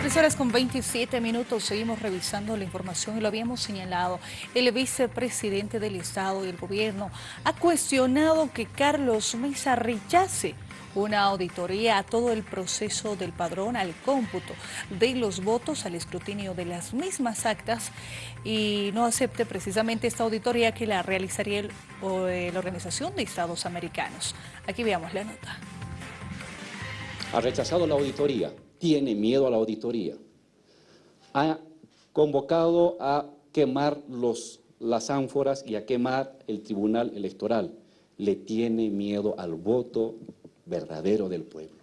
Tres horas con 27 minutos, seguimos revisando la información y lo habíamos señalado. El vicepresidente del Estado y el gobierno ha cuestionado que Carlos Mesa rechace una auditoría a todo el proceso del padrón, al cómputo de los votos, al escrutinio de las mismas actas y no acepte precisamente esta auditoría que la realizaría la Organización de Estados Americanos. Aquí veamos la nota. Ha rechazado la auditoría tiene miedo a la auditoría. Ha convocado a quemar las ánforas y a quemar el tribunal electoral. Le tiene miedo al voto verdadero del pueblo.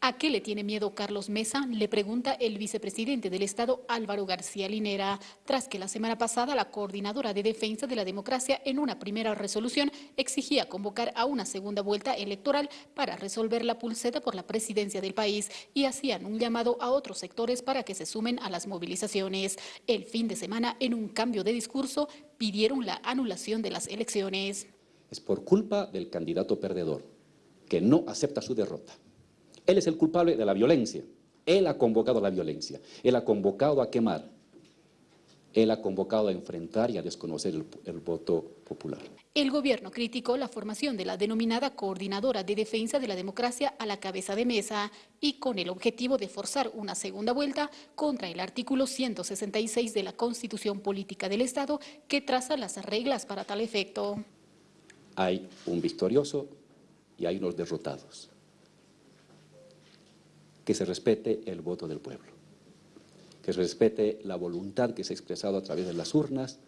¿A qué le tiene miedo Carlos Mesa? Le pregunta el vicepresidente del Estado Álvaro García Linera, tras que la semana pasada la coordinadora de defensa de la democracia en una primera resolución exigía convocar a una segunda vuelta electoral para resolver la pulseta por la presidencia del país y hacían un llamado a otros sectores para que se sumen a las movilizaciones. El fin de semana, en un cambio de discurso, pidieron la anulación de las elecciones. Es por culpa del candidato perdedor, que no acepta su derrota. Él es el culpable de la violencia. Él ha convocado a la violencia. Él ha convocado a quemar. Él ha convocado a enfrentar y a desconocer el, el, voto popular. El gobierno criticó la formación de la denominada Coordinadora de Defensa de la Democracia a la cabeza de mesa y con el objetivo de forzar una segunda vuelta contra el artículo 166 de la Constitución Política del Estado que traza las reglas para tal efecto. Hay un victorioso y hay unos derrotados que se respete el voto del pueblo, que se respete la voluntad que se ha expresado a través de las urnas.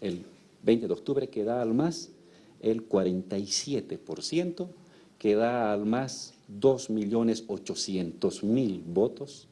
El 20 de octubre, que da al más el 47%, que da al más 2.800.000 votos,